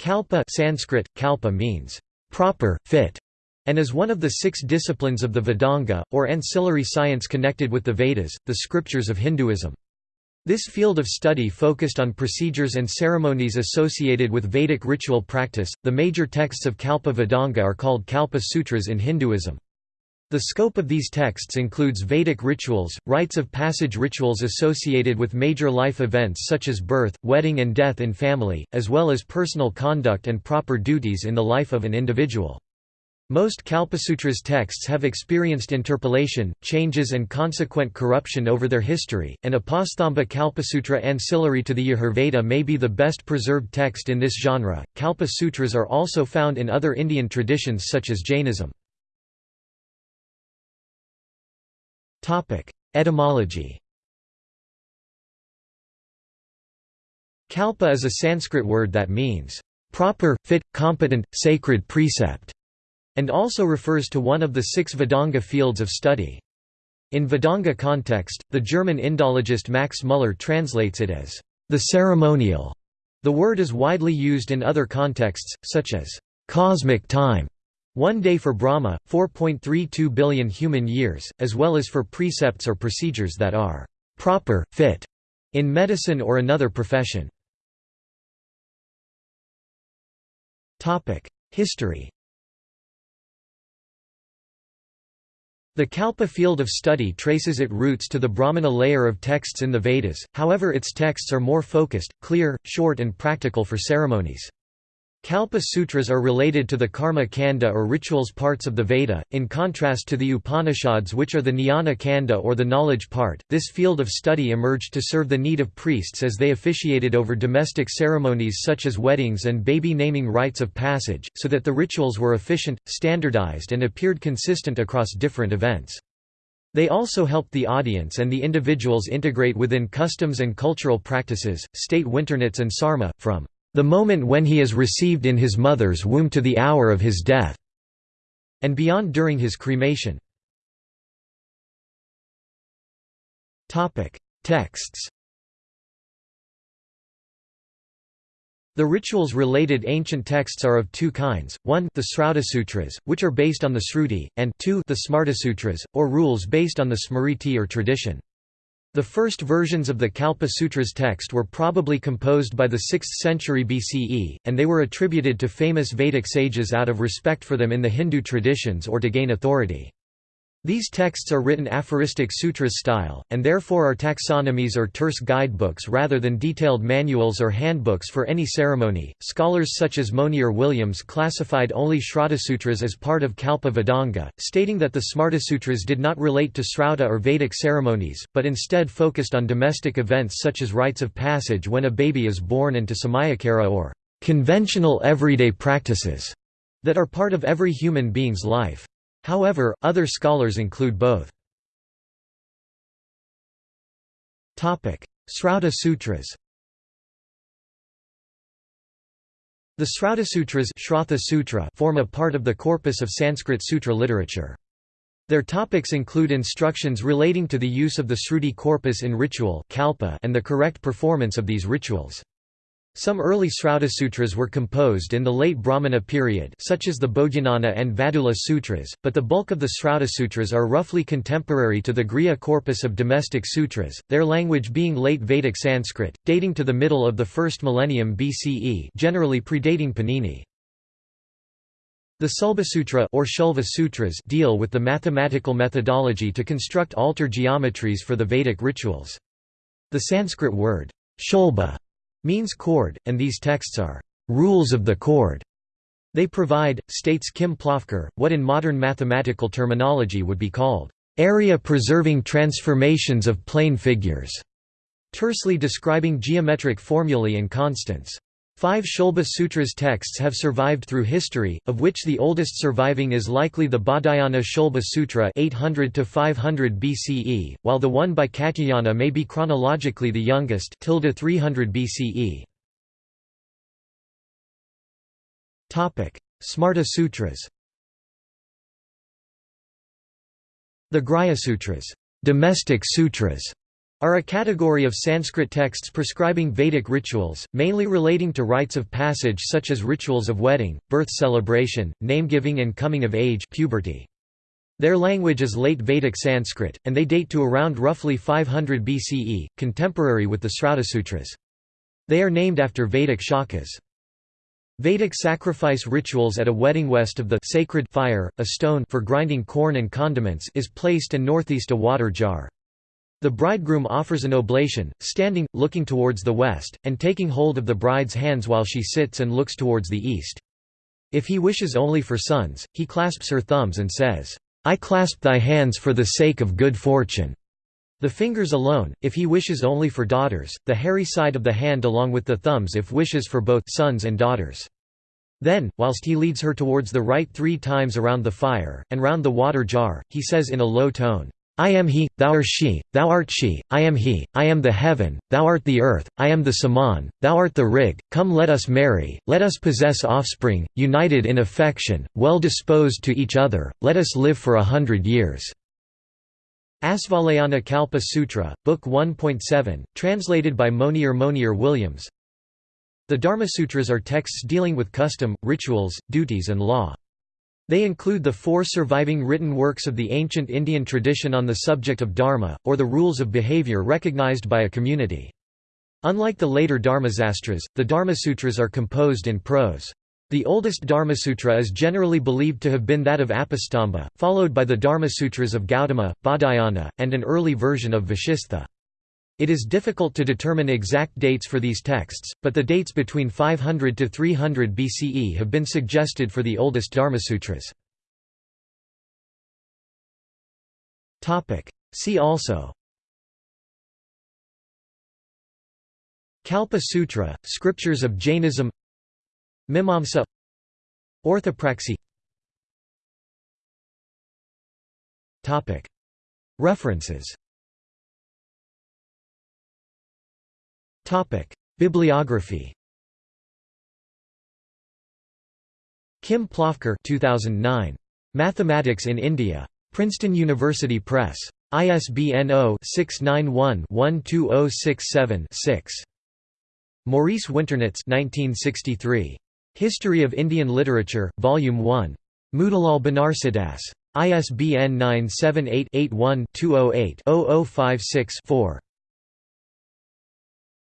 Kalpa Sanskrit, kalpa means proper, fit, and is one of the six disciplines of the Vedanga, or ancillary science connected with the Vedas, the scriptures of Hinduism. This field of study focused on procedures and ceremonies associated with Vedic ritual practice. The major texts of Kalpa Vedanga are called Kalpa Sutras in Hinduism. The scope of these texts includes Vedic rituals, rites of passage rituals associated with major life events such as birth, wedding and death in family, as well as personal conduct and proper duties in the life of an individual. Most Kalpasutras texts have experienced interpolation, changes and consequent corruption over their history, and Apastamba Kalpasutra ancillary to the Yajurveda may be the best preserved text in this genre. Kalpa Sutras are also found in other Indian traditions such as Jainism. Etymology Kalpa is a Sanskrit word that means, proper, fit, competent, sacred precept and also refers to one of the six Vedanga fields of study. In Vedanga context, the German Indologist Max Muller translates it as the ceremonial. The word is widely used in other contexts, such as cosmic time, one day for Brahma, 4.32 billion human years, as well as for precepts or procedures that are proper, fit, in medicine or another profession. History The Kalpa field of study traces its roots to the Brahmana layer of texts in the Vedas, however its texts are more focused, clear, short and practical for ceremonies. Kalpa sutras are related to the karma kanda or rituals parts of the Veda, in contrast to the Upanishads which are the jnana kanda or the knowledge part. This field of study emerged to serve the need of priests as they officiated over domestic ceremonies such as weddings and baby naming rites of passage, so that the rituals were efficient, standardized and appeared consistent across different events. They also helped the audience and the individuals integrate within customs and cultural practices. State Winternitz and Sarma, from the moment when he is received in his mother's womb to the hour of his death, and beyond during his cremation. Texts The rituals-related ancient texts are of two kinds, one the Sutras, which are based on the Sruti, and two the Smartasutras, or rules based on the Smriti or tradition. The first versions of the Kalpa Sutras text were probably composed by the 6th century BCE, and they were attributed to famous Vedic sages out of respect for them in the Hindu traditions or to gain authority. These texts are written aphoristic sutras style, and therefore are taxonomies or terse guidebooks rather than detailed manuals or handbooks for any ceremony. Scholars such as Monier Williams classified only Sutras as part of Kalpa Vedanga, stating that the Smartasutras did not relate to Srauta or Vedic ceremonies, but instead focused on domestic events such as rites of passage when a baby is born and to Samayakara or conventional everyday practices that are part of every human being's life. However, other scholars include both. Srauta Sutras The Srauta Sutras Sutra form a part of the corpus of Sanskrit sutra literature. Their topics include instructions relating to the use of the Sruti corpus in ritual and the correct performance of these rituals. Some early Sutras were composed in the late Brahmana period such as the Baudhayana and Vadula Sutras, but the bulk of the Sutras are roughly contemporary to the Grihya corpus of domestic sutras, their language being late Vedic Sanskrit, dating to the middle of the first millennium BCE generally predating Panini. The Sulbasutra or Shulva Sutras deal with the mathematical methodology to construct altar geometries for the Vedic rituals. The Sanskrit word, shulba means cord, and these texts are rules of the cord. They provide, states Kim Plofker, what in modern mathematical terminology would be called area-preserving transformations of plane figures, tersely describing geometric formulae and constants. Five Shulba Sutras texts have survived through history, of which the oldest surviving is likely the Baudhayana Shulba Sutra 800 to 500 BCE, while the one by Katyayana may be chronologically the youngest 300 BCE. Topic: Smarta Sutras The Grihya Sutras, domestic sutras are a category of Sanskrit texts prescribing Vedic rituals, mainly relating to rites of passage such as rituals of wedding, birth celebration, name-giving and coming of age puberty. Their language is late Vedic Sanskrit, and they date to around roughly 500 BCE, contemporary with the Sutras. They are named after Vedic shakhas. Vedic sacrifice rituals at a wedding west of the sacred fire, a stone for grinding corn and condiments is placed and northeast a water jar. The bridegroom offers an oblation, standing, looking towards the west, and taking hold of the bride's hands while she sits and looks towards the east. If he wishes only for sons, he clasps her thumbs and says, I clasp thy hands for the sake of good fortune. The fingers alone, if he wishes only for daughters, the hairy side of the hand along with the thumbs if wishes for both sons and daughters. Then, whilst he leads her towards the right three times around the fire, and round the water jar, he says in a low tone, I am he, thou art she, thou art she, I am he, I am the heaven, thou art the earth, I am the saman, thou art the rig, come let us marry, let us possess offspring, united in affection, well disposed to each other, let us live for a hundred years." Asvalayana Kalpa Sutra, Book 1.7, translated by Monier Monier Williams The Dharmasutras are texts dealing with custom, rituals, duties and law. They include the four surviving written works of the ancient Indian tradition on the subject of dharma, or the rules of behavior recognized by a community. Unlike the later Dharmasastras, the Dharmasutras are composed in prose. The oldest Dharmasutra is generally believed to have been that of Apastamba, followed by the Dharmasutras of Gautama, Baudhayana, and an early version of Vashistha. It is difficult to determine exact dates for these texts, but the dates between 500 to 300 BCE have been suggested for the oldest Dharmasutras. See also. Kalpa Sutra, Scriptures of Jainism. Mimamsa. Orthopraxy. References Bibliography Kim Plofker 2009. Mathematics in India. Princeton University Press. ISBN 0-691-12067-6. Maurice Winternitz 1963. History of Indian Literature, Volume 1. Motilal Banarsidass. ISBN 978 81 208 0056 4.